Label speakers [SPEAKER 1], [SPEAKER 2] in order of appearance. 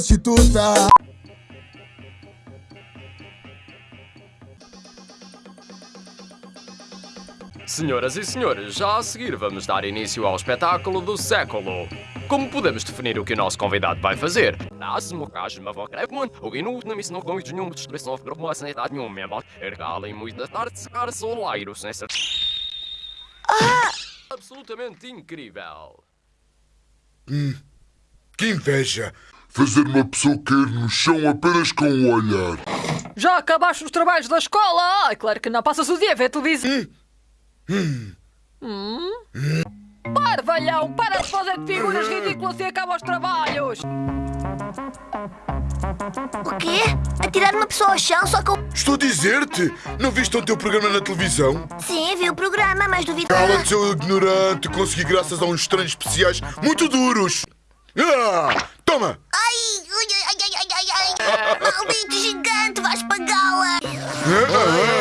[SPEAKER 1] prostituta.
[SPEAKER 2] Senhoras e senhores, já a seguir vamos dar início ao espetáculo do século. Como podemos definir o que o nosso convidado vai fazer? Absolutamente incrível.
[SPEAKER 3] Que inveja! Fazer uma pessoa cair no chão apenas com um olhar.
[SPEAKER 4] Já acabaste os trabalhos da escola? Ai, claro que não. Passas o dia a ver televisão. Hum? Parvalhão, para de fazer de figuras ridículas e acaba os trabalhos.
[SPEAKER 5] O quê? Atirar uma pessoa ao chão só com.
[SPEAKER 3] Estou a dizer-te! Não viste o teu programa na televisão?
[SPEAKER 5] Sim, vi o programa, mas duvido.
[SPEAKER 3] Cala-te, seu ignorante! Consegui graças a uns treinos especiais muito duros! Ah! Toma!
[SPEAKER 5] Ai! Ai, ai, ai, ai, ai! Maldito gigante, vais pagá-la!
[SPEAKER 3] Ah, ah,